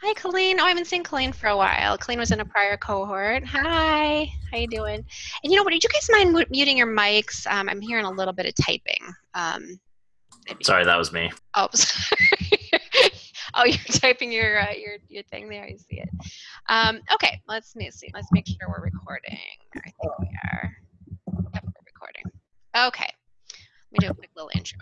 Hi, Colleen. Oh, I haven't seen Colleen for a while. Colleen was in a prior cohort. Hi. How you doing? And you know what? Did you guys mind muting your mics? Um, I'm hearing a little bit of typing. Um, sorry, that was me. Oh, sorry. oh, you're typing your uh, your your thing there. I see it. Um, okay, let's see. Let's make sure we're recording. I think we are. Yep, we're recording. Okay. Let me do a quick little intro.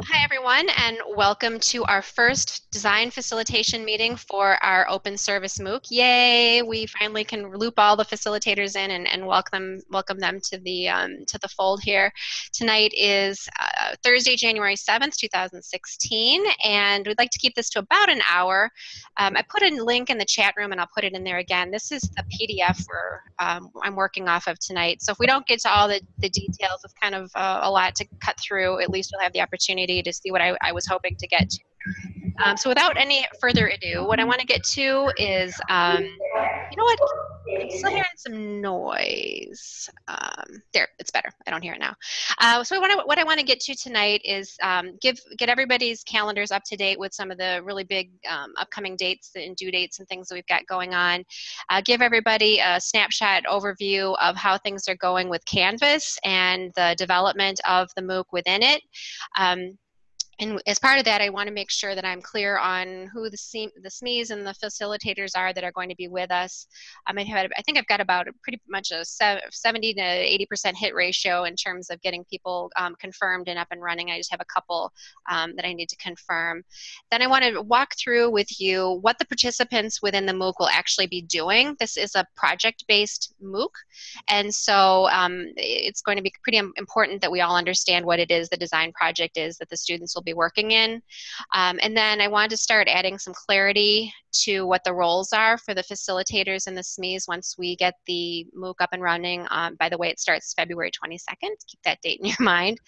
Hi, everyone, and welcome to our first design facilitation meeting for our open service MOOC. Yay! We finally can loop all the facilitators in and, and welcome welcome them to the um, to the fold here. Tonight is uh, Thursday, January 7th, 2016, and we'd like to keep this to about an hour. Um, I put a link in the chat room, and I'll put it in there again. This is the PDF um, I'm working off of tonight. So if we don't get to all the, the details, it's kind of uh, a lot to cut through. At least we'll have the opportunity opportunity to see what I, I was hoping to get to. Um, so without any further ado, what I want to get to is, um, you know what, I'm still hearing some noise. Um, there, it's better. I don't hear it now. Uh, so what I, what I want to get to tonight is um, give get everybody's calendars up to date with some of the really big um, upcoming dates and due dates and things that we've got going on. Uh, give everybody a snapshot overview of how things are going with Canvas and the development of the MOOC within it. Um, and as part of that, I want to make sure that I'm clear on who the, the SMEs and the facilitators are that are going to be with us. Um, I, have, I think I've got about a pretty much a 70 to 80% hit ratio in terms of getting people um, confirmed and up and running. I just have a couple um, that I need to confirm. Then I want to walk through with you what the participants within the MOOC will actually be doing. This is a project-based MOOC, and so um, it's going to be pretty important that we all understand what it is the design project is that the students will will be working in. Um, and then I wanted to start adding some clarity to what the roles are for the facilitators and the SMEs once we get the MOOC up and running. Um, by the way, it starts February 22nd. Keep that date in your mind.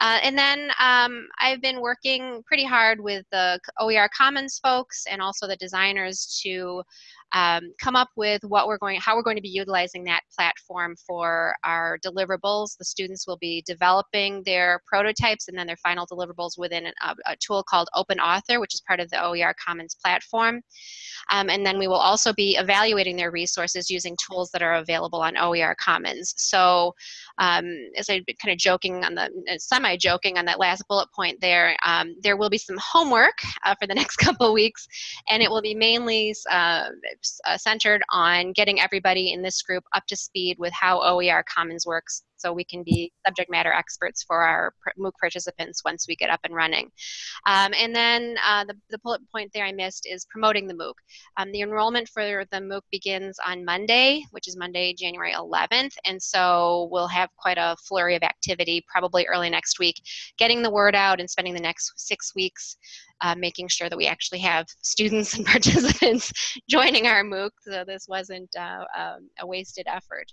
Uh, and then um, I've been working pretty hard with the OER Commons folks and also the designers to um, come up with what we're going, how we're going to be utilizing that platform for our deliverables. The students will be developing their prototypes and then their final deliverables within an, a, a, tool called Open Author, which is part of the OER Commons platform. Um, and then we will also be evaluating their resources using tools that are available on OER Commons. So um, as I've been kind of joking on the, semi-joking on that last bullet point there, um, there will be some homework uh, for the next couple weeks, and it will be mainly uh, uh, centered on getting everybody in this group up to speed with how OER Commons works so we can be subject matter experts for our MOOC participants once we get up and running. Um, and then uh, the, the bullet point there I missed is promoting the MOOC. Um, the enrollment for the MOOC begins on Monday, which is Monday, January 11th, and so we'll have quite a flurry of activity probably early next week, getting the word out and spending the next six weeks uh, making sure that we actually have students and participants joining our MOOC so this wasn't uh, um, a wasted effort.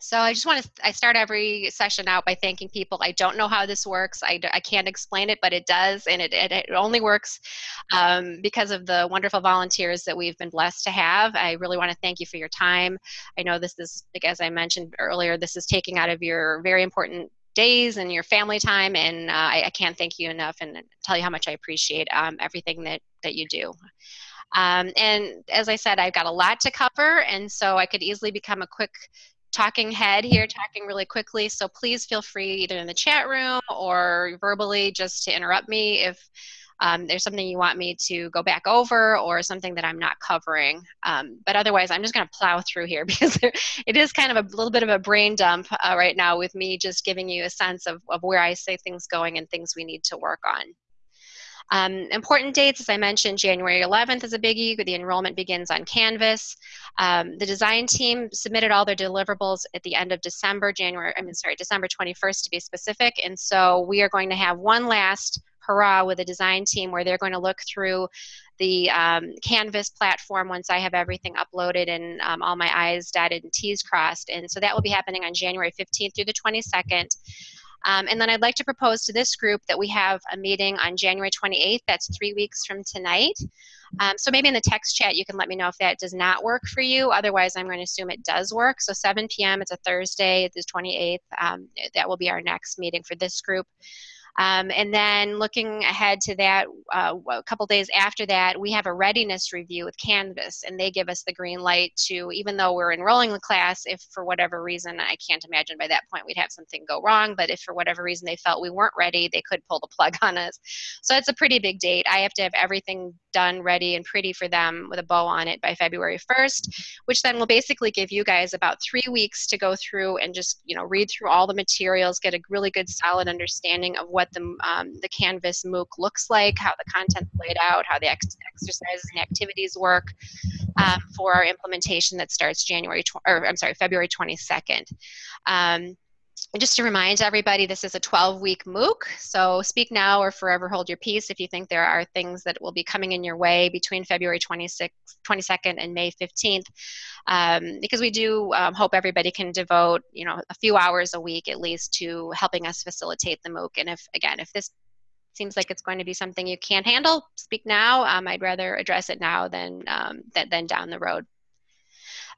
So I just want to, I start every session out by thanking people. I don't know how this works. I, I can't explain it, but it does. And it, it, it only works um, because of the wonderful volunteers that we've been blessed to have. I really want to thank you for your time. I know this is, as I mentioned earlier, this is taking out of your very important days and your family time. And uh, I, I, can't thank you enough and tell you how much I appreciate um, everything that, that you do. Um, and as I said, I've got a lot to cover, and so I could easily become a quick talking head here, talking really quickly. So please feel free either in the chat room or verbally just to interrupt me if um, there's something you want me to go back over or something that I'm not covering. Um, but otherwise, I'm just going to plow through here because it is kind of a little bit of a brain dump uh, right now with me just giving you a sense of, of where I see things going and things we need to work on. Um, important dates, as I mentioned, January 11th is a biggie. The enrollment begins on Canvas. Um, the design team submitted all their deliverables at the end of December, January, I mean, sorry, December 21st to be specific. And so we are going to have one last hurrah with the design team where they're going to look through the um, Canvas platform once I have everything uploaded and um, all my I's dotted and T's crossed. And so that will be happening on January 15th through the 22nd. Um, and then I'd like to propose to this group that we have a meeting on January 28th. That's three weeks from tonight. Um, so maybe in the text chat you can let me know if that does not work for you. Otherwise, I'm going to assume it does work. So 7 p.m. It's a Thursday. The 28th. Um, that will be our next meeting for this group. Um, and then looking ahead to that, uh, a couple days after that, we have a readiness review with Canvas, and they give us the green light to, even though we're enrolling the class, if for whatever reason, I can't imagine by that point we'd have something go wrong, but if for whatever reason they felt we weren't ready, they could pull the plug on us. So it's a pretty big date. I have to have everything done, ready, and pretty for them with a bow on it by February 1st, which then will basically give you guys about three weeks to go through and just, you know, read through all the materials, get a really good solid understanding of what the, um, the Canvas MOOC looks like, how the content's laid out, how the ex exercises and activities work um, for our implementation that starts January, or I'm sorry, February 22nd. Um, just to remind everybody, this is a 12-week MOOC, so speak now or forever hold your peace if you think there are things that will be coming in your way between February 26th, 22nd and May 15th, um, because we do um, hope everybody can devote, you know, a few hours a week at least to helping us facilitate the MOOC. And if, again, if this seems like it's going to be something you can't handle, speak now. Um, I'd rather address it now than, um, than, than down the road.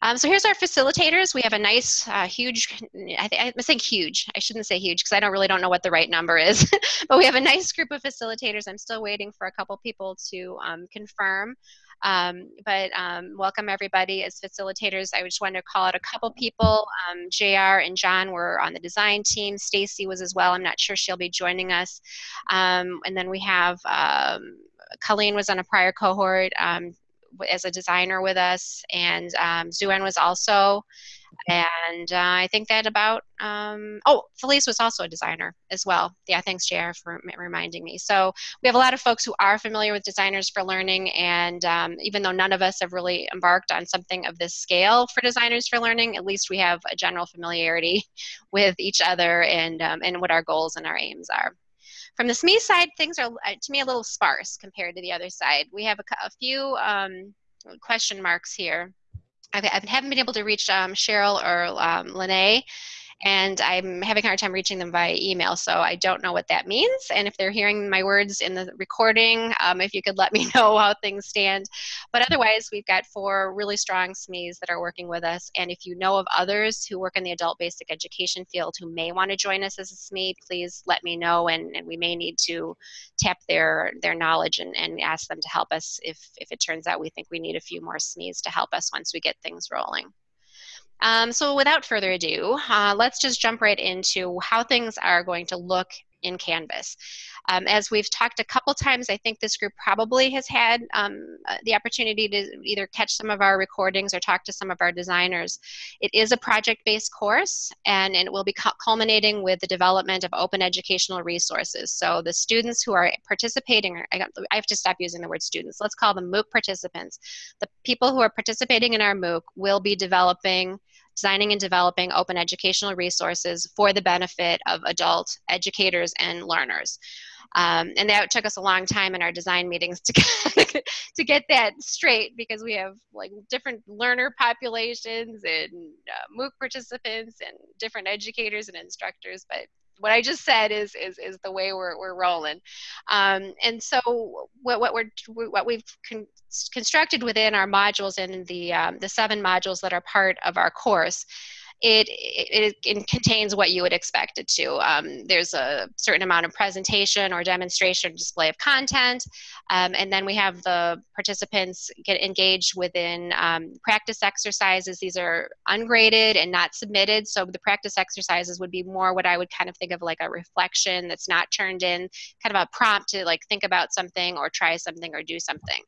Um, so here's our facilitators. We have a nice, uh, huge, I am saying huge. I shouldn't say huge because I don't really don't know what the right number is. but we have a nice group of facilitators. I'm still waiting for a couple people to um, confirm. Um, but um, welcome everybody as facilitators. I just wanted to call out a couple people. Um, JR and John were on the design team. Stacy was as well. I'm not sure she'll be joining us. Um, and then we have um, Colleen was on a prior cohort um, as a designer with us, and um, Zuen was also. And uh, I think that about, um, oh, Felice was also a designer as well. Yeah, thanks, JR, for reminding me. So we have a lot of folks who are familiar with Designers for Learning, and um, even though none of us have really embarked on something of this scale for Designers for Learning, at least we have a general familiarity with each other and, um, and what our goals and our aims are. From the SME side, things are, uh, to me, a little sparse compared to the other side. We have a, a few um, question marks here. I haven't been able to reach um, Cheryl or um, Lene and I'm having a hard time reaching them via email, so I don't know what that means. And if they're hearing my words in the recording, um, if you could let me know how things stand. But otherwise, we've got four really strong SMEs that are working with us. And if you know of others who work in the adult basic education field who may want to join us as a SME, please let me know, and, and we may need to tap their their knowledge and, and ask them to help us if, if it turns out we think we need a few more SMEs to help us once we get things rolling. Um, so without further ado, uh, let's just jump right into how things are going to look in Canvas. Um, as we've talked a couple times, I think this group probably has had um, uh, the opportunity to either catch some of our recordings or talk to some of our designers. It is a project-based course, and, and, it will be culminating with the development of open educational resources. So the students who are participating, I have to stop using the word students, let's call them MOOC participants. The people who are participating in our MOOC will be developing designing and developing open educational resources for the benefit of adult educators and learners. Um, and that took us a long time in our design meetings to get, to get that straight because we have like different learner populations and uh, MOOC participants and different educators and instructors. But what I just said is is is the way we're we're rolling. Um, and so what what we're what we've con constructed within our modules and the um, the seven modules that are part of our course it, it, it, contains what you would expect it to. Um, there's a certain amount of presentation or demonstration display of content, um, and then we have the participants get engaged within um, practice exercises. These are ungraded and not submitted, so the practice exercises would be more what I would kind of think of like a reflection that's not turned in, kind of a prompt to like think about something or try something or do something.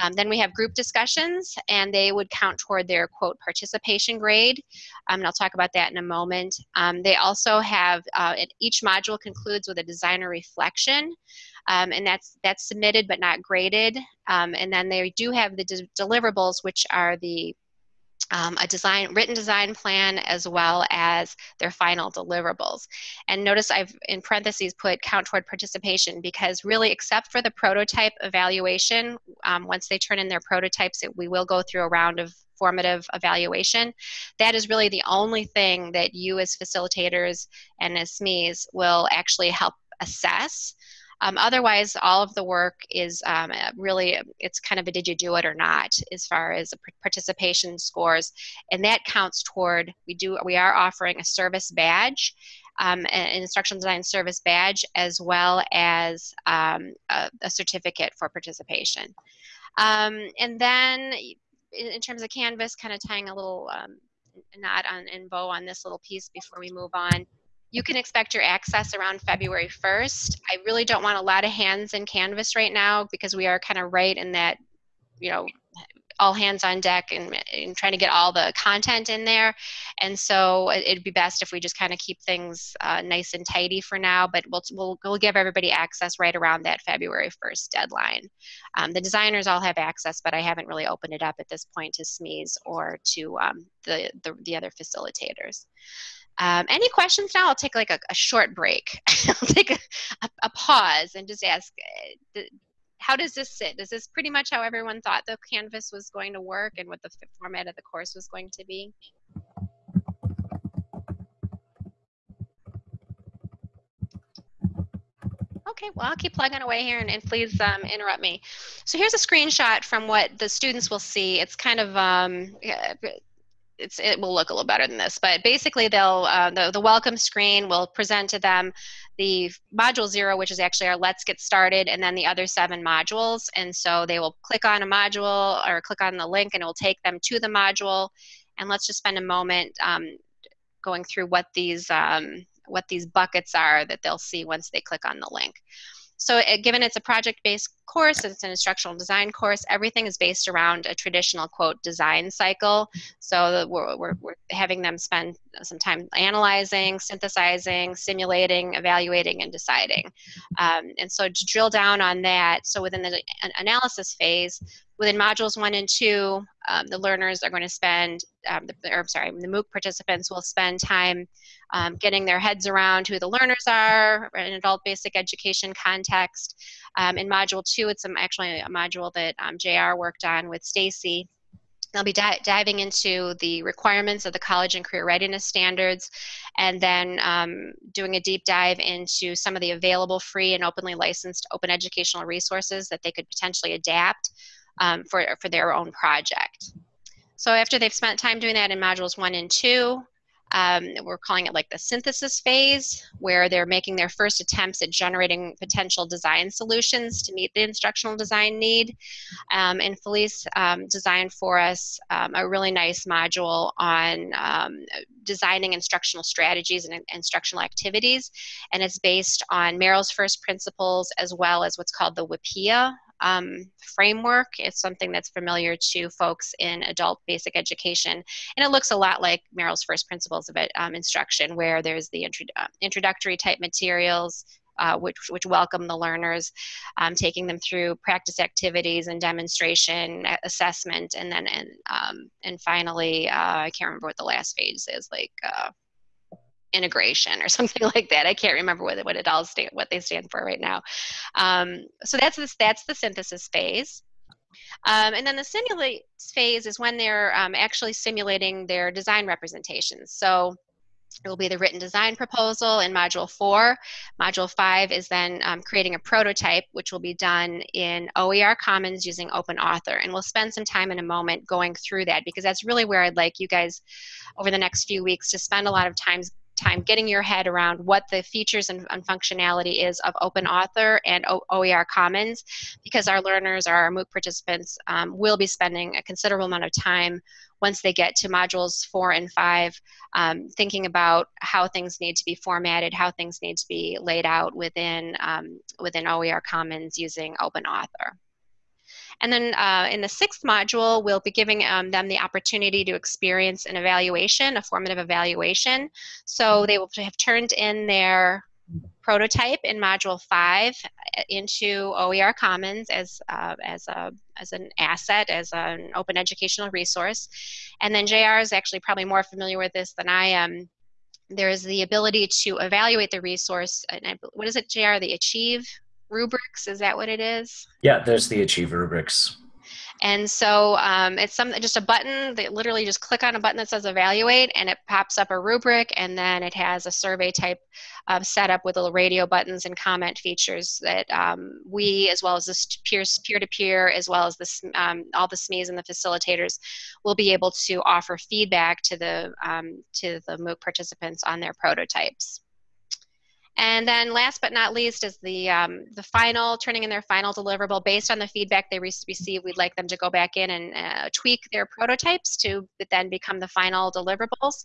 Um, then we have group discussions, and they would count toward their quote participation grade. Um, and I'll talk about that in a moment. Um, they also have, uh, each module concludes with a designer reflection, um, and that's, that's submitted but not graded. Um, and then they do have the de deliverables, which are the um, a design, written design plan as well as their final deliverables. And notice I've in parentheses put count toward participation because really except for the prototype evaluation, um, once they turn in their prototypes, it, we will go through a round of formative evaluation. That is really the only thing that you as facilitators and as SMEs will actually help assess. Um, otherwise, all of the work is um, really, it's kind of a did you do it or not as far as participation scores. And that counts toward, we do, we are offering a service badge um, an instructional design service badge as well as um, a, a, certificate for participation. Um, and then in, in, terms of Canvas, kind of tying a little um, knot on and bow on this little piece before we move on. You can expect your access around February 1st. I really don't want a lot of hands in Canvas right now because we are kind of right in that, you know, all hands on deck and, and, trying to get all the content in there. And so it'd be best if we just kind of keep things uh, nice and tidy for now, but we'll, we'll, we'll give everybody access right around that February 1st deadline. Um, the designers all have access, but I haven't really opened it up at this point to SMEs or to um, the, the, the other facilitators. Um, any questions now? I'll take like a, a short break. I'll take a, a, a, pause and just ask, uh, how does this sit? Is this pretty much how everyone thought the Canvas was going to work and what the format of the course was going to be? Okay, well, I'll keep plugging away here and, and please um, interrupt me. So here's a screenshot from what the students will see. It's kind of um, it's, it will look a little better than this, but basically they'll, uh, the, the welcome screen will present to them the module zero, which is actually our let's get started, and then the other seven modules. And so they will click on a module or click on the link and it will take them to the module. And let's just spend a moment um, going through what these, um, what these buckets are that they'll see once they click on the link. So it, given it's a project-based course, it's an instructional design course, everything is based around a traditional, quote, design cycle. So we're, we're, we're having them spend some time analyzing, synthesizing, simulating, evaluating, and deciding. Um, and so to drill down on that, so within the analysis phase, within modules one and two, um, the learners are going to spend, um, the, or I'm sorry, the MOOC participants will spend time um, getting their heads around who the learners are in adult basic education context. Um, in module two, it's actually a module that um, JR worked on with Stacy. They'll be di diving into the requirements of the college and career readiness standards and then um, doing a deep dive into some of the available free and openly licensed open educational resources that they could potentially adapt um, for, for their own project. So after they've spent time doing that in modules one and two, um, we're calling it like the synthesis phase, where they're making their first attempts at generating potential design solutions to meet the instructional design need. Um, and Felice um, designed for us um, a really nice module on um, designing instructional strategies and instructional activities. And it's based on Merrill's first principles as well as what's called the WIPPEA um, framework. It's something that's familiar to folks in adult basic education. And it looks a lot like Merrill's first principles of um, instruction, where there's the intro uh, introductory type materials, uh, which, which welcome the learners, um, taking them through practice activities and demonstration, assessment, and then and, um, and finally, uh, I can't remember what the last phase is, like uh, integration or something like that. I can't remember what, what it all stand, what they stand for right now. Um, so that's the, that's the synthesis phase. Um, and then the simulate phase is when they're um, actually simulating their design representations. So it will be the written design proposal in Module 4. Module 5 is then um, creating a prototype, which will be done in OER Commons using Open Author. And we'll spend some time in a moment going through that because that's really where I'd like you guys over the next few weeks to spend a lot of time time getting your head around what the features and, and functionality is of Open Author and o OER Commons because our learners, our MOOC participants, um, will be spending a considerable amount of time once they get to modules four and five, um, thinking about how things need to be formatted, how things need to be laid out within, um, within OER Commons using Open Author. And then uh, in the sixth module, we'll be giving um, them the opportunity to experience an evaluation, a formative evaluation. So they will have turned in their prototype in module five uh, into OER Commons as, uh, as, a, as an asset, as an open educational resource. And then JR is actually probably more familiar with this than I am. There's the ability to evaluate the resource. And I, what is it, JR? The Achieve rubrics. Is that what it is? Yeah, there's the Achieve rubrics. And so um, it's some, just a button that literally just click on a button that says evaluate and it pops up a rubric and then it has a survey type of setup with little radio buttons and comment features that um, we as well as the peer-to-peer as well as this um, all the SMEs and the facilitators will be able to offer feedback to the, um, to the MOOC participants on their prototypes. And then last but not least is the, um, the final, turning in their final deliverable based on the feedback they re- receive. We'd like them to go back in and uh, tweak their prototypes to then become the final deliverables.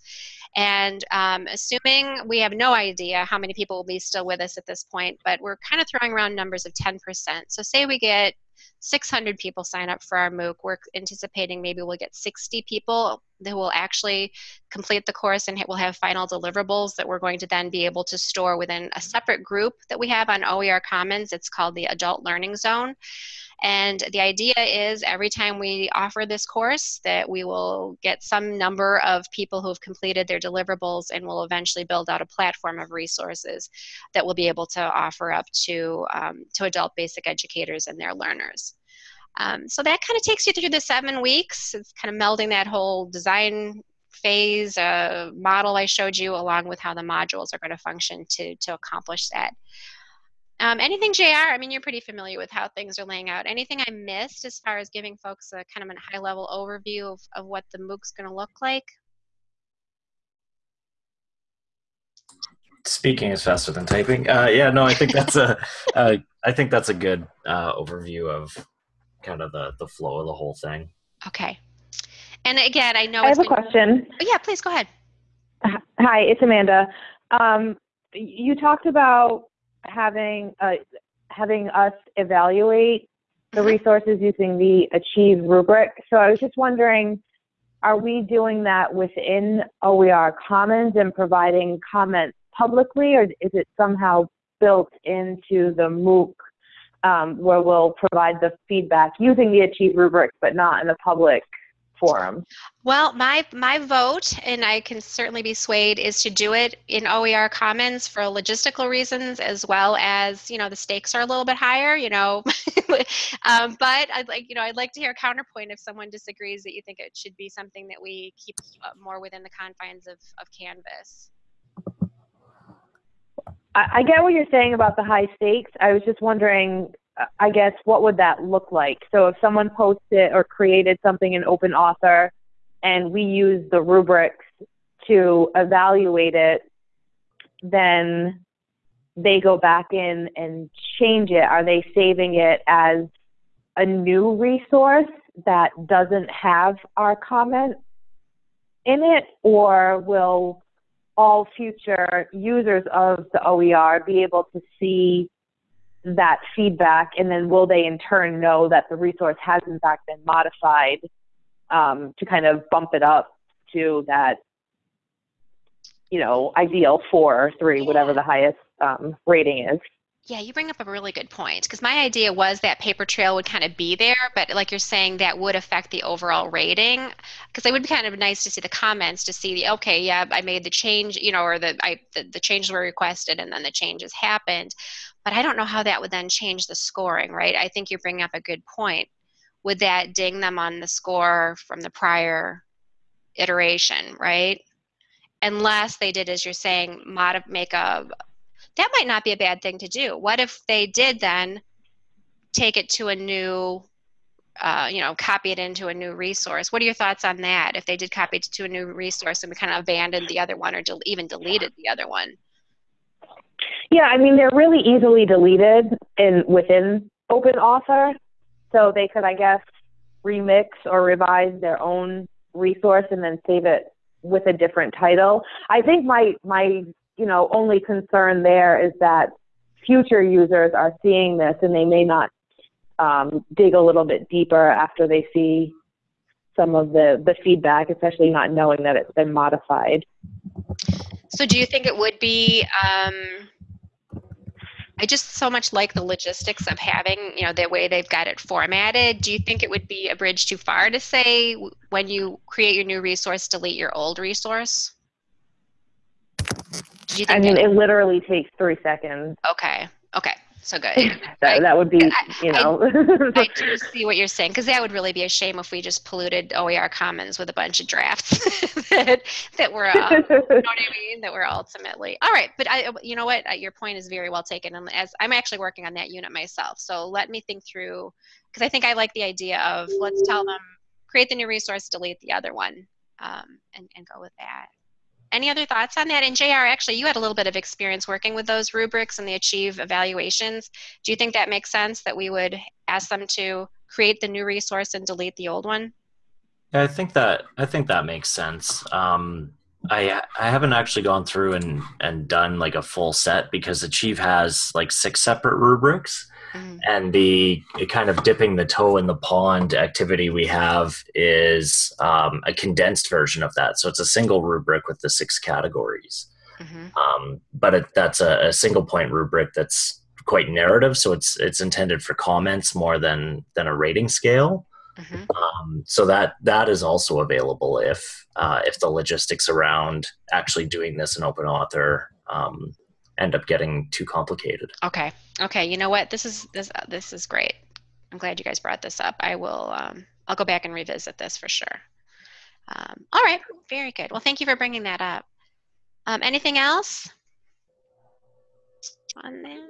And um, assuming we have no idea how many people will be still with us at this point, but we're kind of throwing around numbers of 10%. So say we get 600 people sign up for our MOOC. We're anticipating maybe we'll get 60 people that will actually complete the course and we'll have final deliverables that we're going to then be able to store within a separate group that we have on OER Commons. It's called the Adult Learning Zone. And the idea is every time we offer this course that we will get some number of people who have completed their deliverables and will eventually build out a platform of resources that we'll be able to offer up to, um, to adult basic educators and their learners. Um, so that kind of takes you through the seven weeks. It's kind of melding that whole design phase uh, model I showed you along with how the modules are going to function to, to accomplish that. Um, anything, JR? I mean, you're pretty familiar with how things are laying out. Anything I missed as far as giving folks a kind of a high level overview of, of what the MOOC's going to look like? Speaking is faster than typing. Uh, yeah, no, I think that's a, uh, I think that's a good uh, overview of kind of the the flow of the whole thing. Okay. And again, I know I have been, a question. Oh, yeah, please go ahead. Hi, it's Amanda. Um, you talked about having uh, having us evaluate the Mhm. resources using the Achieve rubric. So I was just wondering, are we doing that within OER Commons and providing comments publicly, or is it somehow built into the MOOC um, where we'll provide the feedback using the Achieve rubric, but not in the public forum? Well, my my vote, and I can certainly be swayed, is to do it in OER Commons for logistical reasons, as well as you know the stakes are a little bit higher. You know, um, but I'd like you know I'd like to hear a counterpoint if someone disagrees that you think it should be something that we keep more within the confines of of Canvas. I, get what you're saying about the high stakes. I was just wondering, uh, I guess, what would that look like? So if someone posted or created something in Open Author and we use the rubrics to evaluate it, then they go back in and change it. Are they saving it as a new resource that doesn't have our comment in it, or will all future users of the OER be able to see that feedback and then will they in turn know that the resource has in fact been modified um, to kind of bump it up to that you know ideal four or three whatever the highest um, rating is Yeah, you bring up a really good point because my idea was that paper trail would kind of be there, but like you're saying, that would affect the overall rating. Because it would be kind of nice to see the comments to see the okay, yeah, I made the change, you know, or the I the, the changes were requested and then the changes happened. But I don't know how that would then change the scoring, right? I think you're bringing up a good point. Would that ding them on the score from the prior iteration, right? Unless they did, as you're saying, mod- make a that might not be a bad thing to do. What if they did then take it to a new, uh, you know, copy it into a new resource? What are your thoughts on that? If they did copy it to a new resource and we kind of abandoned the other one or del- even deleted the other one? yeah i mean they're really easily deleted in within open author so they could i guess remix or revise their own resource and then save it with a different title i think my my you know only concern there is that future users are seeing this and they may not um, dig a little bit deeper after they see some of the the feedback especially not knowing that it's been modified So do you think it would be? Um, I just so much like the logistics of having, you know, the way they've got it formatted. Do you think it would be a bridge too far to say when you create your new resource, delete your old resource? You think i mean it literally takes three seconds okay, okay, so good. that, that would be I- you I- know I do see what you're saying because that would really be a shame if we just polluted OER Commons with a bunch of drafts that that were, uh, you know what I mean? That were ultimately all right. But I, you know what? Uh, Your point is very well taken, and as I'm actually working on that unit myself, so let me think through because I think I like the idea of let's tell them create the new resource, delete the other one, um, and and go with that. Any other thoughts on that? And JR, actually, you had a little bit of experience working with those rubrics and the Achieve evaluations. Do you think that makes sense that we would ask them to create the new resource and delete the old one? Yeah, I think that I think that makes sense. Um, I I haven't actually gone through and and done like a full set because Achieve has like six separate rubrics. Mm-hmm. And the kind of dipping the toe in the pond activity we have is um, a condensed version of that. So it's a single rubric with the six categories. Mm-hmm. Um, but it, that's a, a, single point rubric that's quite narrative. So it's it's intended for comments more than than a rating scale. Mm-hmm. Um, so that that is also available if uh, if the logistics around actually doing this in open author um, end up getting too complicated. Okay. Okay. You know what? This is this uh, this is great. I'm glad you guys brought this up. I will. Um, I'll go back and revisit this for sure. Um, all right. Very good. Well, thank you for bringing that up. Um, anything else on that?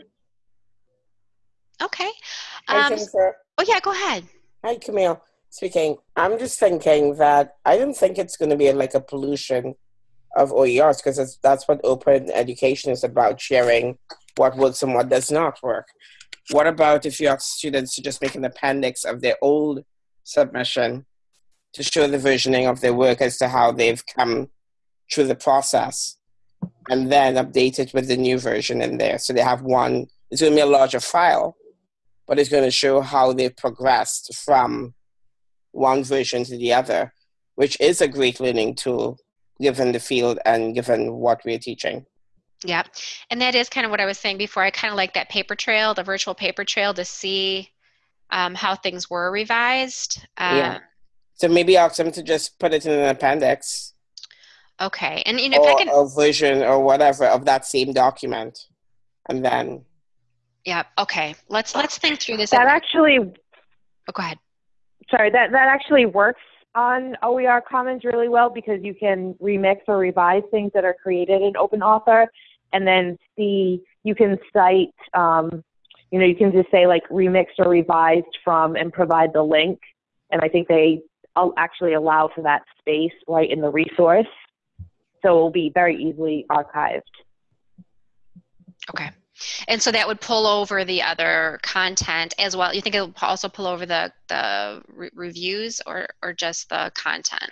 Okay. Um, oh yeah. Go ahead. Hi, Camille. Speaking. I'm just thinking that I don't think it's going to be like a pollution of OERs because that's what open education is about sharing what works and what does not work. What about if you ask students to just make an appendix of their old submission to show the versioning of their work as to how they've come through the process and then update it with the new version in there? So they have one, it's going to be a larger file, but it's going to show how they've progressed from one version to the other, which is a great learning tool given the field and given what we're teaching. Yeah, and that is kind of what I was saying before. I kind of like that paper trail, the virtual paper trail, to see um, how things were revised. Um, yeah. So maybe ask them to just put it in an appendix. Okay, and you know, or if I can, a version or whatever of that same document, and then yeah. Okay. Let's let's think through this. That actually. Oh, go ahead. Sorry. That that actually works on OER Commons really well because you can remix or revise things that are created in Open Author, and then see you can cite. Um, you know, you can just say like remixed or revised from and provide the link, and I think they actually allow for that space right in the resource, so it will be very easily archived. Okay. And so that would pull over the other content as well. You think it will also pull over the, the re- reviews or, or just the content?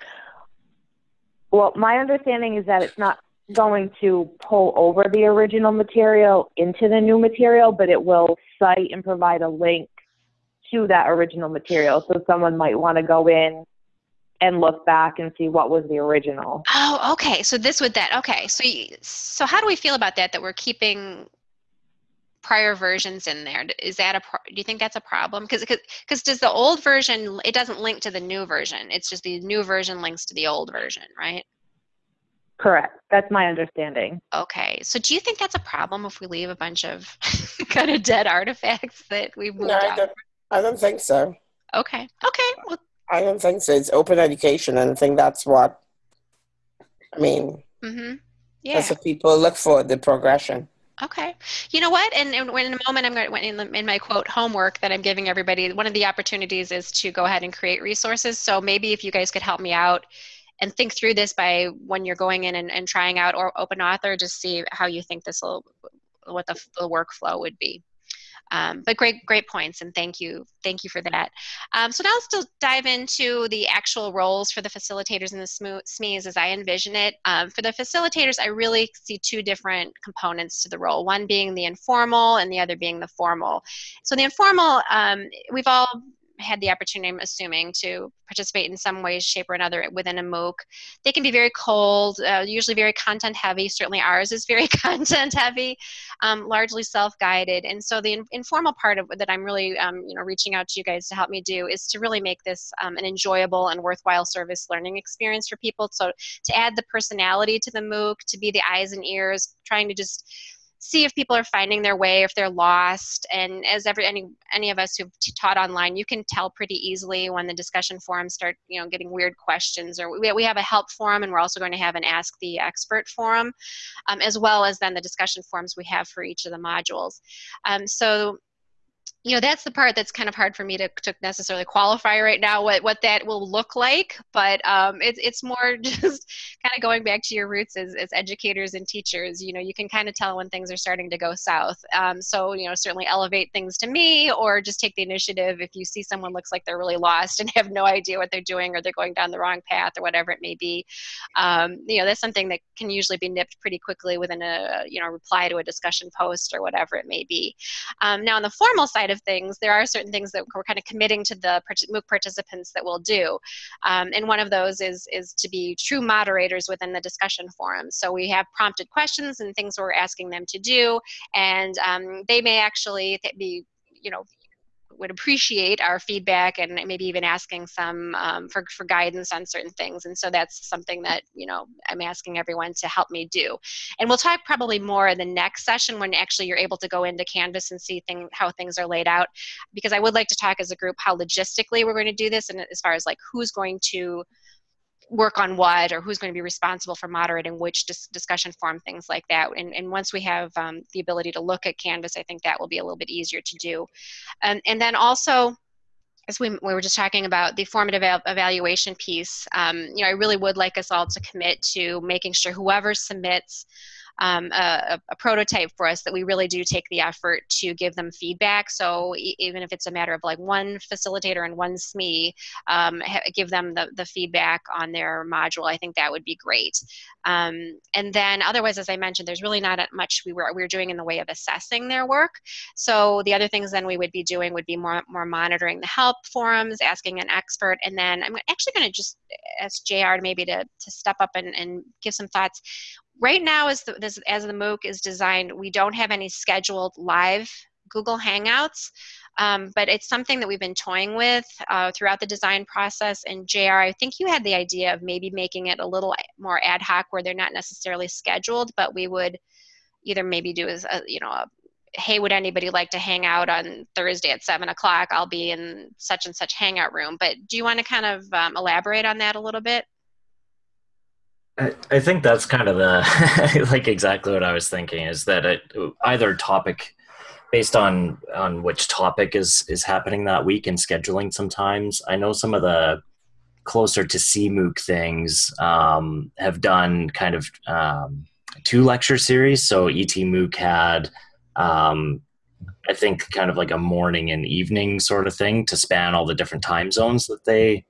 Well, my understanding is that it's not going to pull over the original material into the new material, but it will cite and provide a link to that original material. So someone might want to go in and look back and see what was the original. Oh, okay. So this would that. Okay. So so how do we feel about that? That we're keeping prior versions in there is that a do you think that's a problem? Because because does the old version it doesn't link to the new version it's just the new version links to the old version right? Correct that's my understanding. Okay so do you think that's a problem if we leave a bunch of kind of dead artifacts that we've moved no, I don't, I don't think so. Okay okay well, i don't think so it's open education and i think that's what i mean mm-hmm. yeah. that's what people look for the progression Okay. You know what? And, and in a moment, I'm going to, in, in my quote homework that I'm giving everybody, one of the opportunities is to go ahead and create resources. So maybe if you guys could help me out and think through this by when you're going in and, and trying out or open author, just see how you think this will, what the, the workflow would be. Um, but great, great points, and thank you, thank you for that. Um, so now let's dive into the actual roles for the facilitators and the SMEs as I envision it. Um, for the facilitators, I really see two different components to the role, one being the informal and the other being the formal. So the informal, um, we've all had the opportunity, I'm assuming, to participate in some way, shape, or another within a MOOC. They can be very cold, uh, usually very content heavy. Certainly ours is very content heavy, um, largely self-guided. And so the in- informal part of that I'm really, um, you know, reaching out to you guys to help me do is to really make this um, an enjoyable and worthwhile service learning experience for people. So to add the personality to the MOOC, to be the eyes and ears, trying to just see if people are finding their way, if they're lost. And as every any any of us who've taught online, you can tell pretty easily when the discussion forums start, you know, getting weird questions. Or we we have a help forum, and we're also going to have an ask the expert forum, um, as well as then the discussion forums we have for each of the modules. Um, so you know that's the part that's kind of hard for me to, to necessarily qualify right now what what that will look like but um, it's it's more just kind of going back to your roots as, as educators and teachers you know you can kind of tell when things are starting to go south. Um, so you know certainly elevate things to me or just take the initiative if you see someone looks like they're really lost and have no idea what they're doing or they're going down the wrong path or whatever it may be. Um, you know that's something that can usually be nipped pretty quickly within a you know reply to a discussion post or whatever it may be. Um, now on the formal side of of things, there are certain things that we're kind of committing to the MOOC participants that we'll do. Um, and one of those is, is to be true moderators within the discussion forum. So we have prompted questions and things we're asking them to do, and um, they may actually be you know would appreciate our feedback and maybe even asking some um, for, for guidance on certain things. And so that's something that, you know, I'm asking everyone to help me do. And we'll talk probably more in the next session when actually you're able to go into Canvas and see thing, how things are laid out. Because I would like to talk as a group how logistically we're going to do this and as far as like who's going to work on what or who's going to be responsible for moderating which dis- discussion forum things like that. And, and once we have um, the ability to look at canvas i think that will be a little bit easier to do. And, and then also as we, we were just talking about the formative evaluation piece um, you know i really would like us all to commit to making sure whoever submits um, a, a, prototype for us that we really do take the effort to give them feedback. So e- even if it's a matter of like one facilitator and one SME, um, ha- give them the, the feedback on their module, I think that would be great. Um, and then otherwise, as I mentioned, there's really not much we were, we were doing in the way of assessing their work. So the other things then we would be doing would be more, more monitoring the help forums, asking an expert, and then I'm actually going to just ask JR maybe to, to step up and, and give some thoughts right now as the, this, as the MOOC is designed, we don't have any scheduled live Google Hangouts, um, but it's something that we've been toying with uh, throughout the design process. And JR, I think you had the idea of maybe making it a little more ad hoc where they're not necessarily scheduled, but we would either maybe do as a, you know, a, hey, would anybody like to hang out on Thursday at seven o'clock? I'll be in such and such hangout room. But do you want to kind of um, elaborate on that a little bit? I, think that's kind of the like exactly what I was thinking is that it, either topic based on on which topic is is happening that week and scheduling sometimes. I know some of the closer to CMOOC things um, have done kind of um, two lecture series. So ET MOOC had um, I think kind of like a morning and evening sort of thing to span all the different time zones that they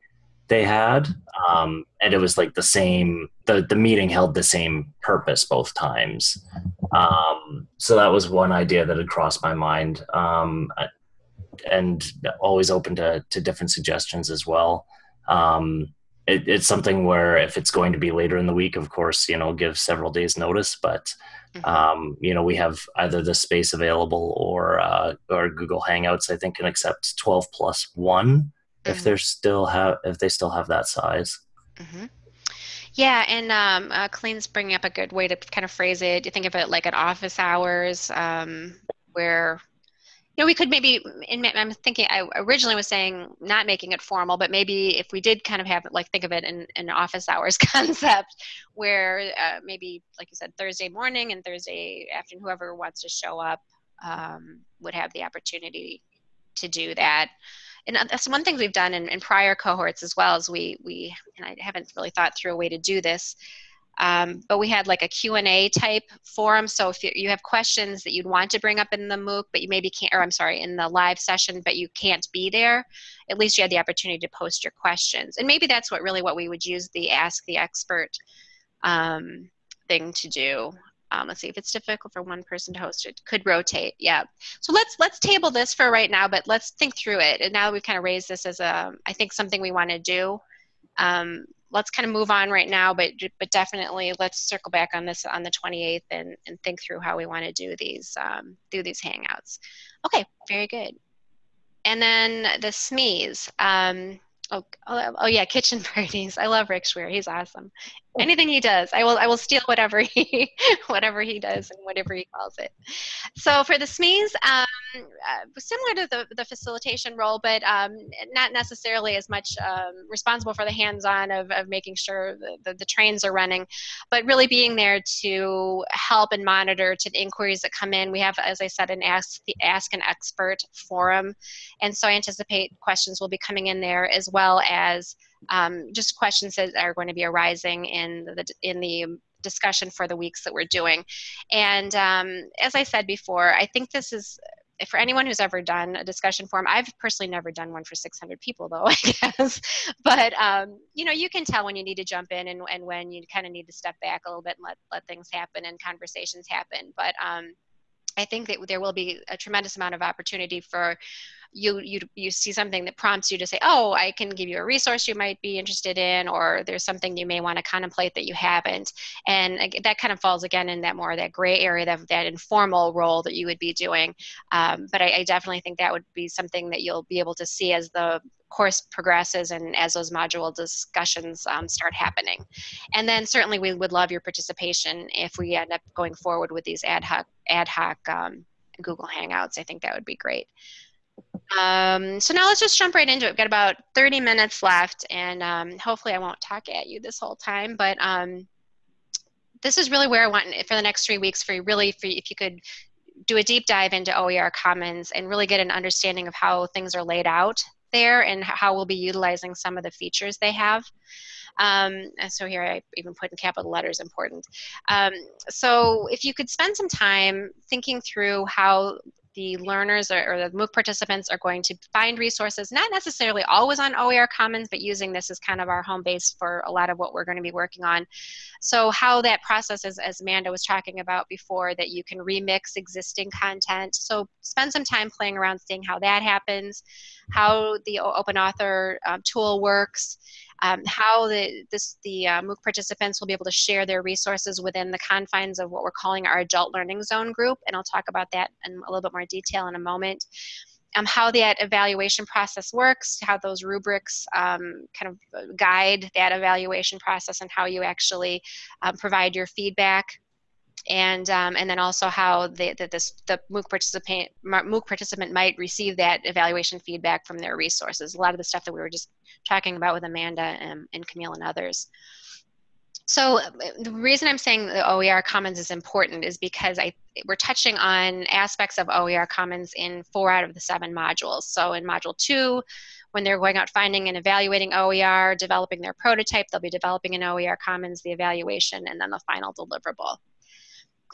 they had um, and it was like the same the, the meeting held the same purpose both times. Um, so that was one idea that had crossed my mind um, and always open to, to different suggestions as well. Um, it, it's something where if it's going to be later in the week of course you know give several days notice but mm-hmm. um, you know we have either the space available or uh, or google hangouts i think can accept 12 plus one if they're still have if they still have that size. Mm-hmm. Yeah, and um, uh, Colleen's bringing up a good way to kind of phrase it. You think of it like at office hours, um, where you know we could maybe. In, I'm thinking. I originally was saying not making it formal, but maybe if we did kind of have like think of it in an office hours concept, where uh, maybe like you said Thursday morning and Thursday afternoon, whoever wants to show up um, would have the opportunity to do that and that's one thing we've done in, in prior cohorts as well as we we and I haven't really thought through a way to do this. Um, but we had like a Q&A type forum. So if you, you have questions that you'd want to bring up in the MOOC, but you maybe can't, or I'm sorry, in the live session, but you can't be there, at least you had the opportunity to post your questions. And maybe that's what really what we would use the Ask the Expert um, thing to do. Um, let's see if it's difficult for one person to host it. Could rotate, yeah. So let's let's table this for right now, but let's think through it. And now that we've kind of raised this as a, I think something we want to do. Um, let's kind of move on right now, but but definitely let's circle back on this on the 28th and, and think through how we want to do these um, do these hangouts. Okay, very good. And then the SMEs. Um, oh, oh, oh, yeah, kitchen parties. I love Rick Schwier. He's awesome. Anything he does i will i will steal whatever he whatever he does and whatever he calls it. So for the smes um, uh, similar to the, the facilitation role but um, not necessarily as much um, responsible for the hands-on of, of making sure the, the, the, trains are running but really being there to help and monitor to the inquiries that come in. We have as i said an ask the ask an expert forum and so i anticipate questions will be coming in there as well as um, just questions that are going to be arising in the in the discussion for the weeks that we're doing. And um, as I said before, I think this is for anyone who's ever done a discussion forum, I've personally never done one for 600 people though, I guess. But, um, you know, you can tell when you need to jump in and, and when you kind of need to step back a little bit and let, let things happen and conversations happen. But um, I think that there will be a tremendous amount of opportunity for you you you see something that prompts you to say oh i can give you a resource you might be interested in or there's something you may want to contemplate that you haven't and that kind of falls again in that more that gray area that, that informal role that you would be doing um, but I, I definitely think that would be something that you'll be able to see as the course progresses and as those module discussions um, start happening. And then certainly we would love your participation if we end up going forward with these ad hoc, ad hoc um, Google Hangouts. I think that would be great. Um, so now let's just jump right into it. We've got about 30 minutes left, and um, hopefully I won't talk at you this whole time, but um, this is really where I want for the next three weeks for you, really, for if you could do a deep dive into OER Commons and really get an understanding of how things are laid out there and how we'll be utilizing some of the features they have. Um, so here I even put in capital letters important. Um, so if you could spend some time thinking through how the learners or, or, the MOOC participants are going to find resources, not necessarily always on OER Commons, but using this as kind of our home base for a lot of what we're going to be working on. So how that process is, as Amanda was talking about before, that you can remix existing content. So spend some time playing around seeing how that happens, how the Open Author um, tool works, um, how the, this, the uh, MOOC participants will be able to share their resources within the confines of what we're calling our adult learning zone group, and I'll talk about that in a little bit more detail in a moment. Um, how that evaluation process works, how those rubrics um, kind of guide that evaluation process and how you actually um, provide your feedback and um, and then also how the, the, this, the MOOC participant MOOC participant might receive that evaluation feedback from their resources. A lot of the stuff that we were just talking about with Amanda and, and Camille and others. So the reason I'm saying the OER Commons is important is because I we're touching on aspects of OER Commons in four out of the seven modules. So in module two, when they're going out finding and evaluating OER, developing their prototype, they'll be developing an OER Commons, the evaluation, and then the final deliverable.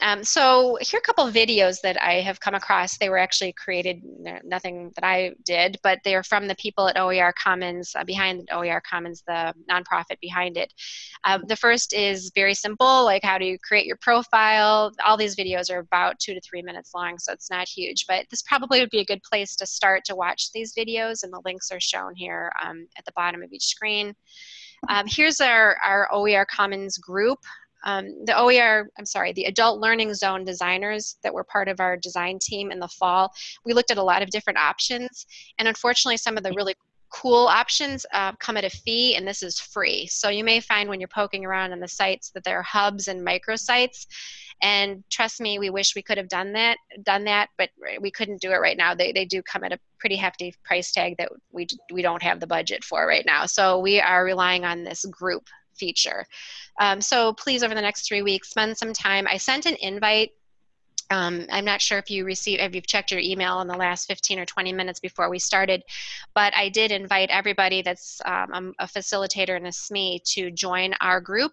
Um, so here are a couple of videos that I have come across. They were actually created, nothing that I did, but they're from the people at OER Commons, uh, behind OER Commons, the nonprofit behind it. Um, the first is very simple, like how do you create your profile. All these videos are about two to three minutes long, so it's not huge, but this probably would be a good place to start to watch these videos, and the links are shown here um, at the bottom of each screen. Um, here's our, our OER Commons group. Um, the OER, I'm sorry, the Adult Learning Zone designers that were part of our design team in the fall, we looked at a lot of different options, and unfortunately some of the really cool options uh, come at a fee and this is free. So you may find when you're poking around on the sites that there are hubs and microsites. And trust me we wish we could have done that done that but we couldn't do it right now. They, they do come at a pretty hefty price tag that we, we don't have the budget for right now. So we are relying on this group feature. Um, so please, over the next three weeks, spend some time. I sent an invite um, I'm not sure if you received, if you've checked your email in the last 15 or 20 minutes before we started, but I did invite everybody that's um, a facilitator in a SME to join our group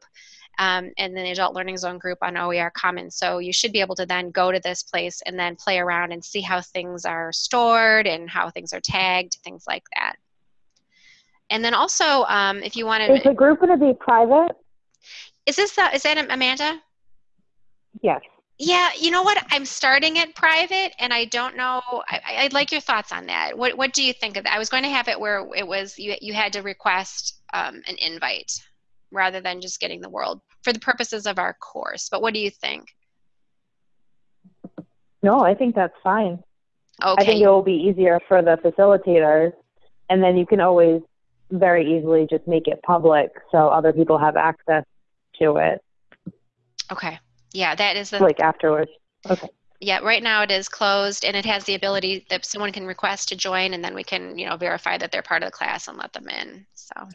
um, and the Adult Learning Zone group on OER Commons. So you should be able to then go to this place and then play around and see how things are stored and how things are tagged, things like that. And then also, um, if you want to, is the group going to be private? Is this the, is that Amanda? Yes. Yeah, you know what? I'm starting it private, and I don't know. I, would like your thoughts on that. What What do you think of that? I was going to have it where it was you you had to request um, an invite rather than just getting the world for the purposes of our course. But what do you think? No, I think that's fine. Okay. I think it will be easier for the facilitators, and then you can always very easily just make it public so other people have access to it, Okay. Yeah, that is the like afterwards. Okay. yeah. Right now it is closed, and it has the ability that someone can request to join, and then we can you know verify that they're part of the class and let them in. So,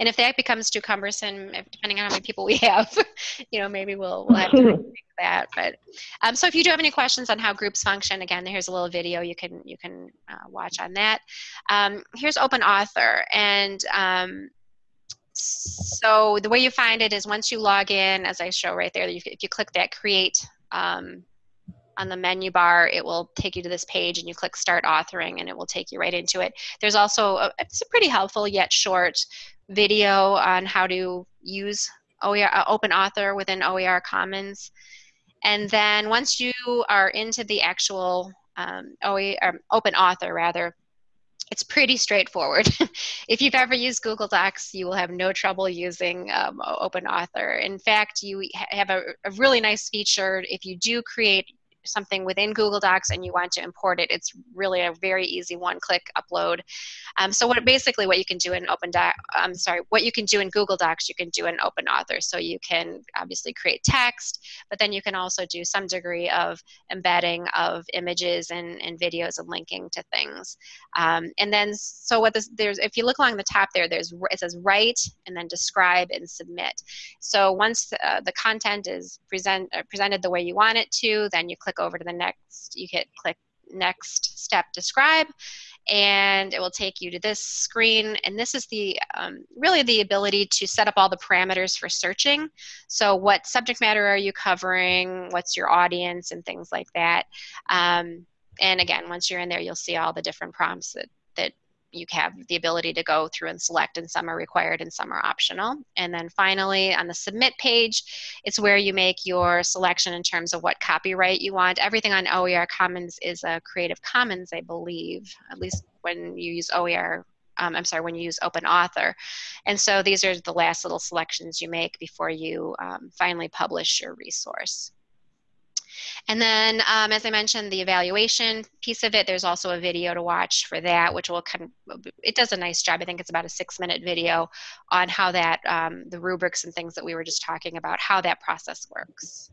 and if that becomes too cumbersome, depending on how many people we have, you know, maybe we'll we'll have to rethink that. But um, so if you do have any questions on how groups function, again, here's a little video you can you can uh, watch on that. Um, here's Open Author, and um, so the way you find it is once you log in, as I show right there, if you click that create um, on the menu bar, it will take you to this page and you click start authoring and it will take you right into it. There's also, a, it's a pretty helpful yet short video on how to use OER, uh, Open Author within OER Commons. And then once you are into the actual um, OER, um, Open Author rather, it's pretty straightforward. if you've ever used Google Docs, you will have no trouble using um, Open Author. In fact, you have a, a, really nice feature if you do create something within Google Docs and you want to import it, it's really a very easy one-click upload. Um, so what basically what you can do in Open Doc, I'm sorry, what you can do in Google Docs, you can do in Open Author. So you can obviously create text, but then you can also do some degree of embedding of images and, and videos and linking to things. Um, and then so what this there's if you look along the top there, there's it says write and then describe and submit. So once uh, the content is present uh, presented the way you want it to, then you click click over to the next, you hit click next step describe and it will take you to this screen. And this is the um, really the ability to set up all the parameters for searching. So what subject matter are you covering? What's your audience and things like that? Um, and again once you're in there you'll see all the different prompts that that you have the ability to go through and select and some are required and some are optional. And then finally on the submit page, it's where you make your selection in terms of what copyright you want. Everything on OER Commons is a Creative Commons, I believe, at least when you use OER um, I'm sorry, when you use Open Author. And so these are the last little selections you make before you um, finally publish your resource. And then, um, as I mentioned, the evaluation piece of it, there's also a video to watch for that, which will kind of, it does a nice job. I think it's about a six minute video on how that, um, the rubrics and things that we were just talking about, how that process works.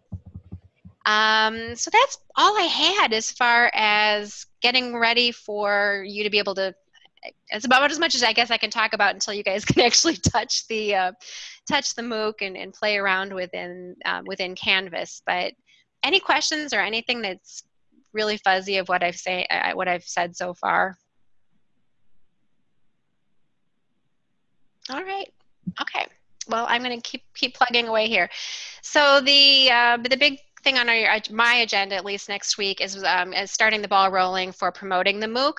Um, so that's all I had as far as getting ready for you to be able to it's about as much as I guess I can talk about until you guys can actually touch the uh, touch the MOOC and, and play around within um, within Canvas. But any questions or anything that's really fuzzy of what I've say uh, what I've said so far? All right. Okay. Well, I'm going to keep keep plugging away here. So the uh, the big thing on our, my agenda, at least next week, is, um, is starting the ball rolling for promoting the MOOC.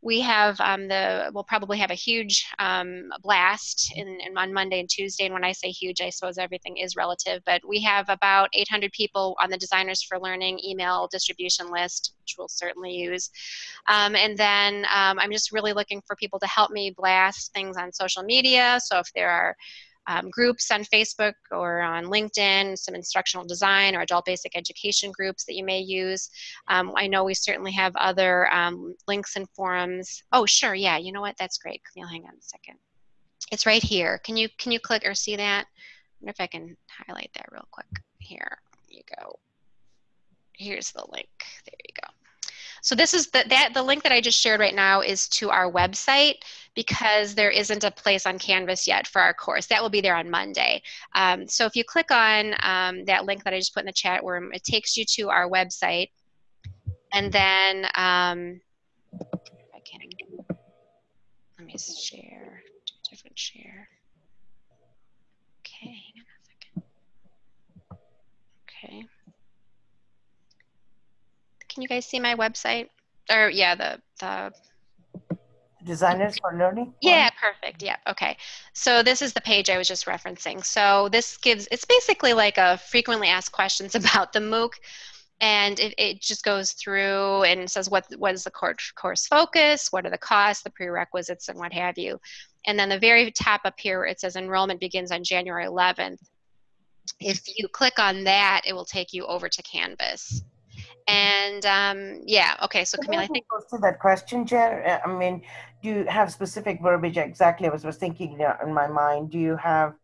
We have um, the, we'll probably have a huge um, blast in, in, on Monday and Tuesday. And when I say huge, I suppose everything is relative, but we have about 800 people on the Designers for Learning email distribution list, which we'll certainly use. Um, and then um, I'm just really looking for people to help me blast things on social media. So if there are um, groups on Facebook or on LinkedIn, some instructional design or adult basic education groups that you may use. Um, I know we certainly have other um, links and forums. Oh, sure, yeah, you know what, that's great. Camille, hang on a second. It's right here. Can you, can you click or see that? I wonder if I can highlight that real quick. Here you go. Here's the link. There you go. So this is the, that the link that I just shared right now is to our website because there isn't a place on Canvas yet for our course. That will be there on Monday. Um, so if you click on um, that link that I just put in the chat room, it takes you to our website. And then um, I can let me share different share. Okay, hang on a second. Okay. Can you guys see my website? Or yeah, the the designers for learning? Yeah perfect. Yeah okay. So this is the page i was just referencing. So this gives it's basically like a frequently asked questions about the mooc. And it, it just goes through and says what what is the course course focus? What are the costs the prerequisites and what have you? And then the very top up here it says enrollment begins on january 11th if you click on that it will take you over to canvas and um, yeah, okay. So Camille, I think to that question, Jen. Uh, I mean, do you have specific verbiage? Exactly, I was was thinking in my mind. Do you have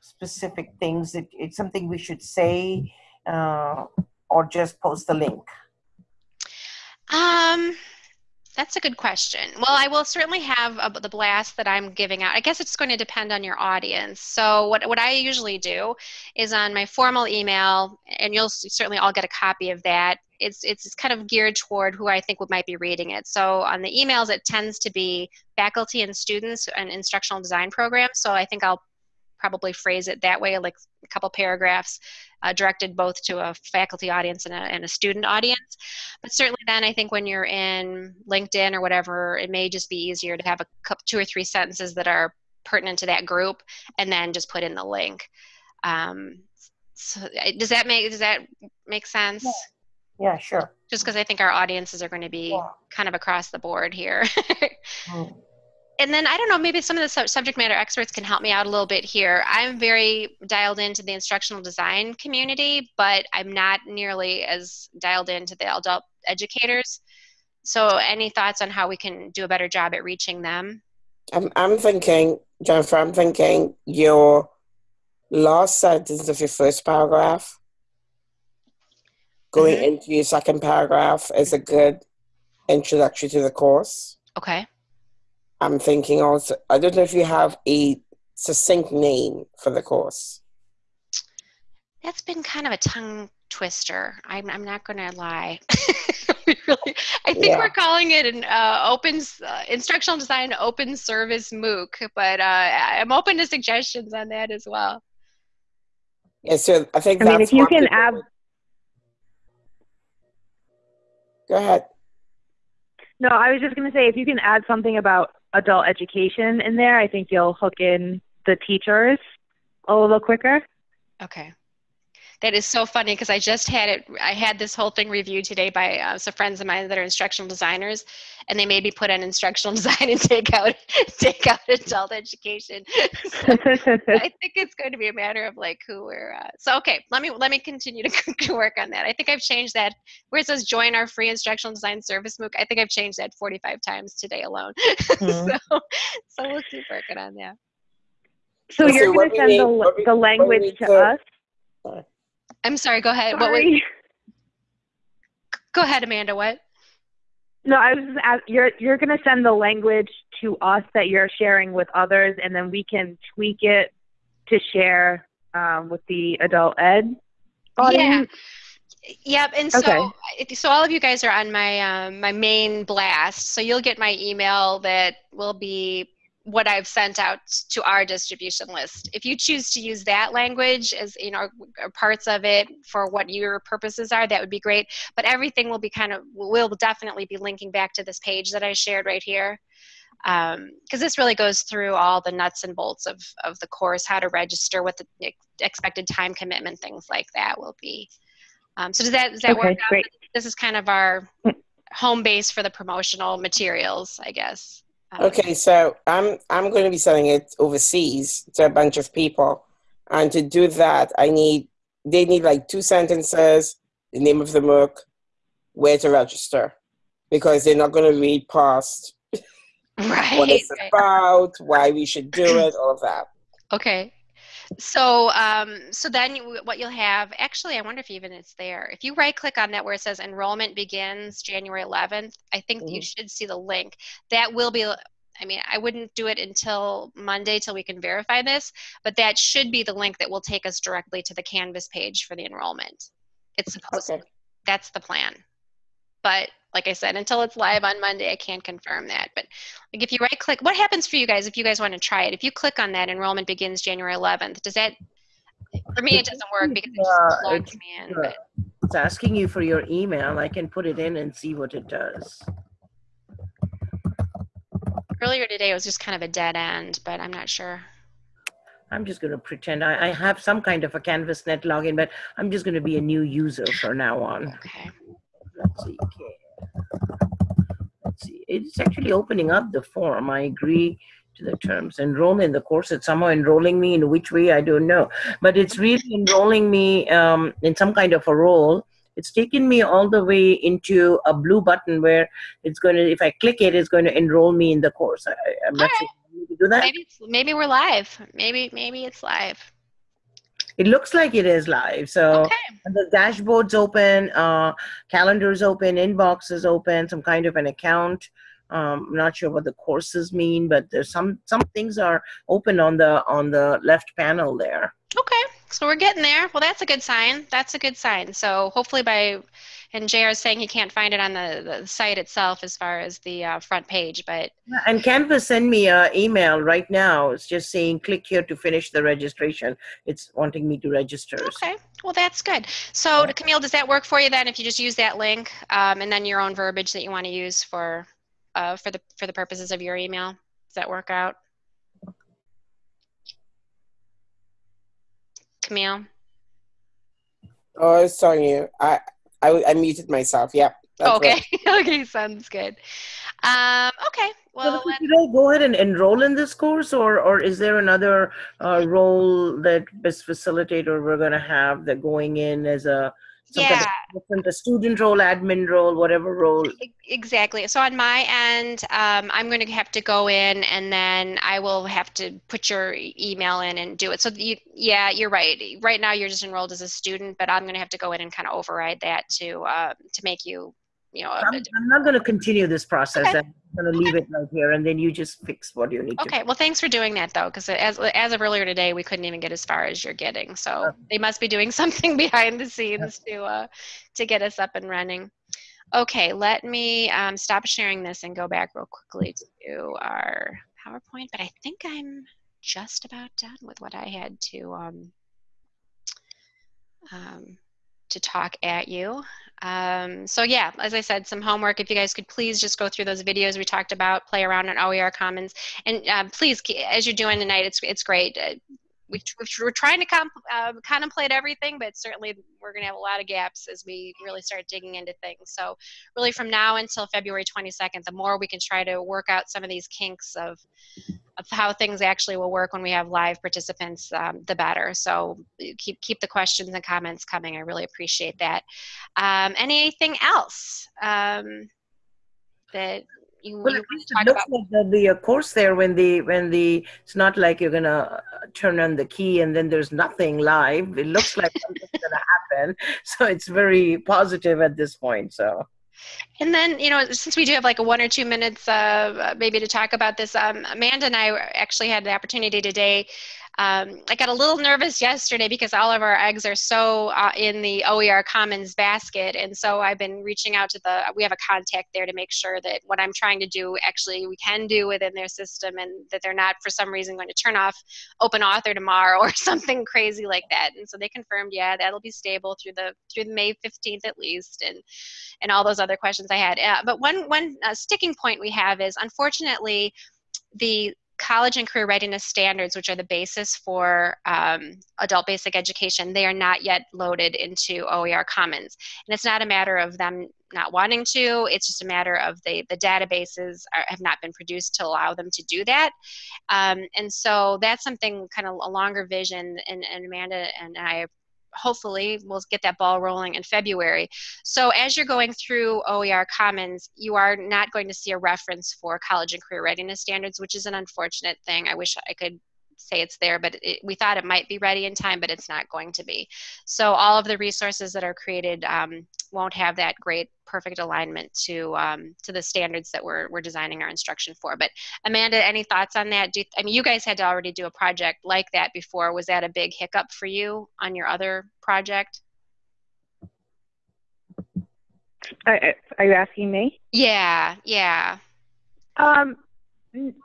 specific things? It, it's something we should say uh, or just post the link? Um, that's a good question. Well, I will certainly have uh, the blast that I'm giving out. I guess it's going to depend on your audience. So what, what I usually do is on my formal email, and you'll certainly all get a copy of that. It's, it's kind of geared toward who I think would might be reading it. So on the emails, it tends to be faculty and students and instructional design programs. So I think I'll probably phrase it that way, like a couple paragraphs uh, directed both to a faculty audience and a, and a student audience. But certainly then I think when you're in LinkedIn or whatever, it may just be easier to have a couple, two or three sentences that are pertinent to that group and then just put in the link. Um, so does that make, does that make sense? Yeah. Yeah, sure. Just because I think our audiences are going to be yeah. kind of across the board here. mm and then I don't know, maybe some of the su- subject matter experts can help me out a little bit here. I'm very dialed into the instructional design community, but I'm not nearly as dialed into the adult educators. So, any thoughts on how we can do a better job at reaching them? I'm, I'm thinking, Jennifer, I'm thinking your last sentence of your first paragraph going mm-hmm. into your second paragraph is a good introductory to the course. Okay. I'm thinking also, I don't know if you have a succinct name for the course. That's been kind of a tongue twister. I'm, I'm not going to lie. really, I think yeah. we're calling it an uh, open uh, instructional design open service MOOC, but uh, I'm open to suggestions on that as well. Yeah, so I think I mean, if you can add. Go ahead. No, I was just going to say if you can add something about adult education in there, I think you'll hook in the teachers a little quicker. Okay. That is so funny because I just had it. I had this whole thing reviewed today by uh, some friends of mine that are instructional designers, and they made me put on instructional design and take out take out adult education. so I think it's going to be a matter of like who we're. Uh, so okay, let me let me continue to, to work on that. I think I've changed that where it says join our free instructional design service MOOC. I think I've changed that 45 times today alone. Mm-hmm. so so we'll keep working on that. So, so you're going to send the, the language to, to us. I'm sorry. Go ahead. Sorry. What was? Go ahead, Amanda. What? No, I was just you're you're going to send the language to us that you're sharing with others, and then we can tweak it to share um, with the adult ed audience. Yeah. Yep, and so okay. so all of you guys are on my um, my main blast, so you'll get my email that will be what I've sent out to our distribution list. If you choose to use that language as you know parts of it for what your purposes are, that would be great. But everything will be kind of will definitely be linking back to this page that I shared right here, because um, this really goes through all the nuts and bolts of of the course, how to register, what the expected time commitment, things like that will be. Um, so does that does that okay, work? Great. Out? This is kind of our home base for the promotional materials, I guess. Okay, so I'm I'm going to be selling it overseas to a bunch of people, and to do that, I need they need like two sentences, the name of the MOOC, where to register, because they're not going to read past right, what it's right. about, why we should do it, all of that. Okay. So, um, so then you, what you'll have, actually, I wonder if even it's there. If you right click on that where it says enrollment begins January 11th, I think mm-hmm. you should see the link. That will be, I mean, I wouldn't do it until Monday till we can verify this, but that should be the link that will take us directly to the Canvas page for the enrollment. It's supposed okay. that's the plan. But like I said, until it's live on Monday, I can't confirm that. But like if you right click, what happens for you guys if you guys want to try it? If you click on that, enrollment begins January 11th. Does that, for me, it doesn't work because it just logs me in. But. It's asking you for your email. I can put it in and see what it does. Earlier today, it was just kind of a dead end, but I'm not sure. I'm just going to pretend I, I have some kind of a CanvasNet login, but I'm just going to be a new user from now on. Okay. Let's see. Okay let's see, it's actually opening up the form. I agree to the terms. Enroll in the course. It's somehow enrolling me in which way, I don't know. But it's really enrolling me um, in some kind of a role. It's taken me all the way into a blue button where it's going to, if I click it, it's going to enroll me in the course. I, am not right. sure to do that. Maybe, maybe we're live. Maybe, maybe it's live. It looks like it is live. So Okay. the dashboard's open, uh, calendar's open, inbox is open, some kind of an account. Um, I'm not sure what the courses mean, but there's some some things are open on the on the left panel there. Okay, so we're getting there. Well, that's a good sign. That's a good sign. So hopefully by, and JR is saying he can't find it on the, the site itself as far as the uh, front page, but And Canvas send me an email right now. It's just saying click here to finish the registration. It's wanting me to register. okay. Well, that's good. So Camille, does that work for you then if you just use that link um, and then your own verbiage that you want to use for, uh, for the, for the purposes of your email? Does that work out? Camille? Oh, it's telling you. I, I, I muted myself. Yep. that's okay. right. okay. Sounds good. Um, okay. Well, so let- should I go ahead and enroll in this course, or or is there another uh, role that best facilitator we're going to have that going in as a some kind of yeah. a student role, admin role, whatever role? Exactly. So on my end, um, I'm going to have to go in and then I will have to put your email in and do it. So you, yeah, you're right. Right now you're just enrolled as a student, but I'm going to have to go in and kind of override that to uh, to make you, you know. I'm, I'm not going to continue this process. Okay. I'm going to leave it right here, and then you just fix what you need to. Okay. Well, thanks for doing that though, because as as of earlier today, we couldn't even get as far as you're getting. So they must be doing something behind the scenes to uh, to get us up and running. Okay, let me um, stop sharing this and go back real quickly to our PowerPoint. But I think I'm just about done with what I had to um, um, to talk at you. Um, so yeah, as I said, some homework. If you guys could please just go through those videos we talked about, play around on OER Commons, and uh, please, as you're doing tonight, it's it's great. Uh, we, we're trying to comp, uh, contemplate everything, but certainly we're going to have a lot of gaps as we really start digging into things. So, really, from now until February 22nd, the more we can try to work out some of these kinks of of how things actually will work when we have live participants, um, the better. So, keep keep the questions and comments coming. I really appreciate that. Um, anything else um, that you, Well, you want to talk about? like be a course there when the when the it's not like you're gonna uh, turn on the key and then there's nothing live. It looks like something's gonna happen, so it's very positive at this point. So And then, you know, since we do have like a one or two minutes, uh, maybe to talk about this, um, Amanda and I actually had the opportunity today. Um, I got a little nervous yesterday because all of our eggs are so uh, in the OER Commons basket, and so I've been reaching out to the. We have a contact there to make sure that what I'm trying to do actually we can do within their system, and that they're not for some reason going to turn off Open Author tomorrow or something crazy like that. And so they confirmed, yeah, that'll be stable through the through May 15th at least, and and all those other questions I had. Uh, but one one uh, sticking point we have is unfortunately the college and career readiness standards, which are the basis for um, adult basic education, they are not yet loaded into OER Commons. And it's not a matter of them not wanting to, it's just a matter of the, the databases are, have not been produced to allow them to do that. Um, and so that's something kind of a longer vision, and, and Amanda and I hopefully we'll get that ball rolling in February. So as you're going through OER Commons, you are not going to see a reference for college and career readiness standards, which is an unfortunate thing. I wish I could say it's there, but it, we thought it might be ready in time, but it's not going to be. So all of the resources that are created um, won't have that great perfect alignment to um, to the standards that we're, we're designing our instruction for. But Amanda, any thoughts on that? Do you, I mean, you guys had to already do a project like that before. Was that a big hiccup for you on your other project? Are, are you asking me? Yeah, yeah. Um,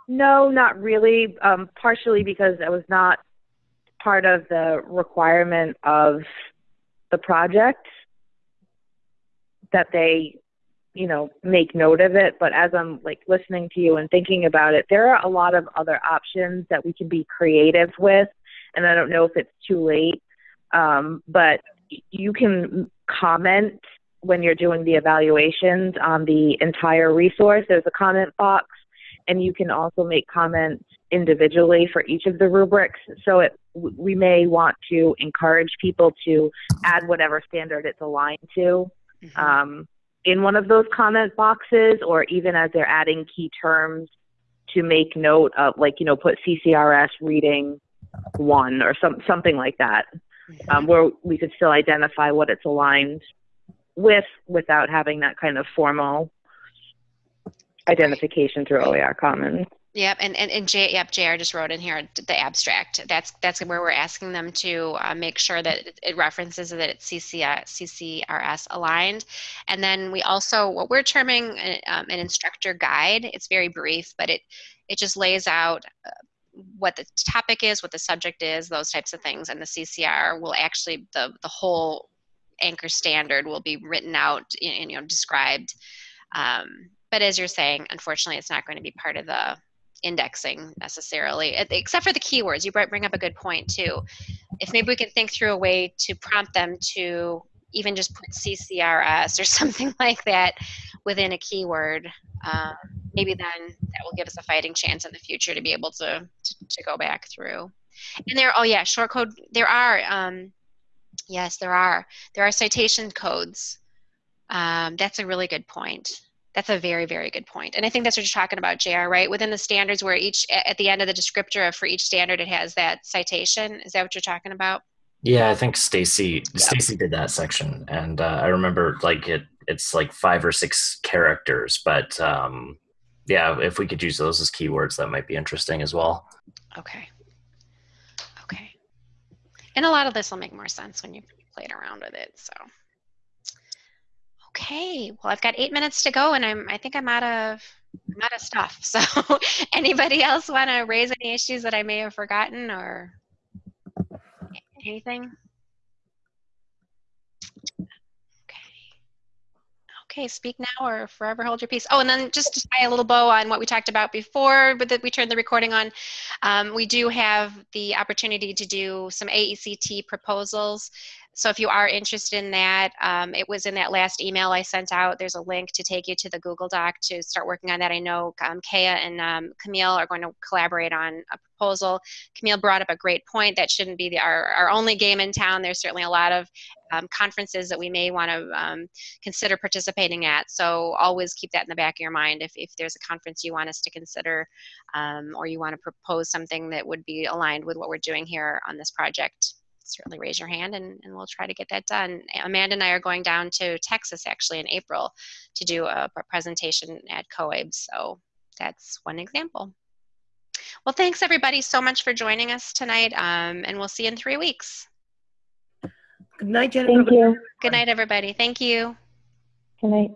no, not really. Um, partially because I was not part of the requirement of the project that they, you know, make note of it. But as I'm like listening to you and thinking about it, there are a lot of other options that we can be creative with. And I don't know if it's too late, um, but you can comment when you're doing the evaluations on the entire resource. There's a comment box and you can also make comments individually for each of the rubrics. So it, we may want to encourage people to add whatever standard it's aligned to Mhm. um, in one of those comment boxes, or even as they're adding key terms to make note of, like you know, put CCRS reading one or some something like that. um, where we could still identify what it's aligned with without having that kind of formal identification through OER Commons. Yep, and and, and J, yep, JR just wrote in here the abstract. That's that's where we're asking them to uh, make sure that it, references that it's CCS, CCRS aligned, and then we also what we're terming an, um, an instructor guide. It's very brief, but it it just lays out. Uh, what the topic is, what the subject is, those types of things, and the CCR will actually the the whole anchor standard will be written out and you know described. Um, but as you're saying, unfortunately, it's not going to be part of the indexing necessarily, except for the keywords. You bring up a good point too. If maybe we can think through a way to prompt them to even just put CCRS or something like that within a keyword, um, maybe then that will give us a fighting chance in the future to be able to, to, to go back through. And there, oh yeah, short code, there are, um, yes, there are. There are citation codes. Um, that's a really good point. That's a very, very good. And I think that's what you're talking about, JR, right? Within the standards where each, at the end of the descriptor for each standard, it has that citation. Is that what you're talking about? Yeah, I think Stacy Stacy did that section, and uh, I remember like it. It's like five or six characters, but um, yeah, if we could use those as keywords, that might be interesting as well. Okay. Okay. And a lot of this will make more sense when you played around with it. So. Okay, well, I've got eight minutes to go, and I'm I think I'm out of I'm out of stuff. So, anybody else want to raise any issues that I may have forgotten or anything? Okay, speak now or forever hold your peace. Oh, and then just to tie a little bow on what we talked about before, but that we turned the recording on, um, we do have the opportunity to do some AECT proposals so if you are interested in that, um, it was in that last email I sent out. There's a link to take you to the Google Doc to start working on that. I know um, Kaya and um, Camille are going to collaborate on a proposal. Camille brought up a great point. That shouldn't be the, our, our only game in town. There's certainly a lot of um, conferences that we may want to um, consider participating at. So always keep that in the back of your mind. If, if there's a conference you want us to consider um, or you want to propose something that would be aligned with what we're doing here on this project, certainly raise your hand and, and we'll try to get that done. Amanda and I are going down to Texas actually in April to do a, a presentation at COABE. So that's one example. Well, thanks everybody so much for joining us tonight um, and we'll see you in three weeks. Good night, Jennifer. Thank you. Good night, everybody. Thank you. Good night.